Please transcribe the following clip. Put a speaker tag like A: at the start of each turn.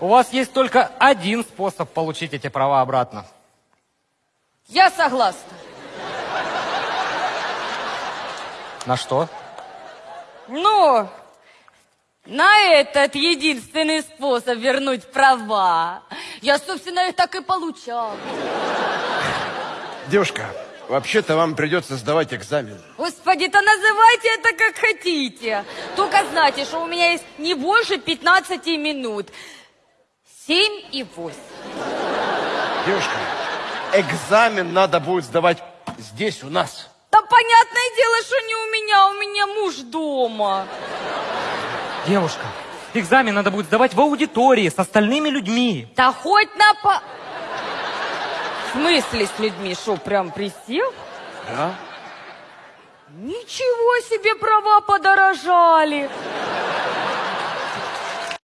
A: У вас есть только один способ получить эти права обратно.
B: Я согласна.
A: На что?
B: Ну, на этот единственный способ вернуть права. Я, собственно, их так и получала.
C: Девушка, вообще-то вам придется сдавать экзамен.
B: Господи, то называйте это как хотите. Только знайте, что у меня есть не больше 15 минут. 7 и 8.
C: Девушка, экзамен надо будет сдавать здесь, у нас.
B: Да понятное дело, что не у меня, у меня муж дома.
A: Девушка, экзамен надо будет сдавать в аудитории с остальными людьми.
B: Да хоть на по... В смысле с людьми? Что, прям присел?
C: Да?
B: Ничего себе права подорожали.